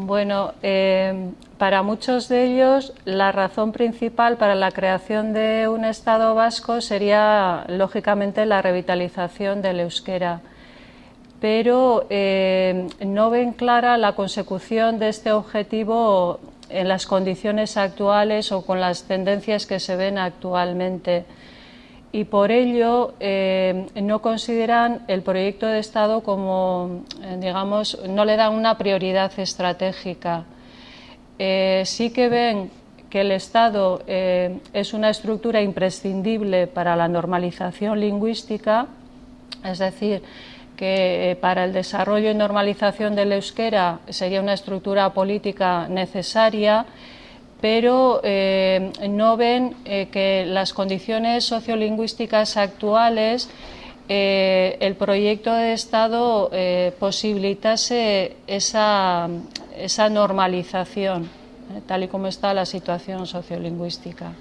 Bueno, eh, para muchos de ellos la razón principal para la creación de un Estado vasco sería, lógicamente, la revitalización del euskera, pero eh, no ven clara la consecución de este objetivo en las condiciones actuales o con las tendencias que se ven actualmente y por ello eh, no consideran el proyecto de Estado como, eh, digamos, no le dan una prioridad estratégica. Eh, sí que ven que el Estado es una estructura imprescindible para la normalización lingüística, es decir, que para el desarrollo y normalización del euskera sería una estructura política necesaria pero eh, no ven eh, que las condiciones sociolingüísticas actuales eh, el proyecto de Estado posibilitase esa, esa normalización, tal y como está la situación sociolingüística.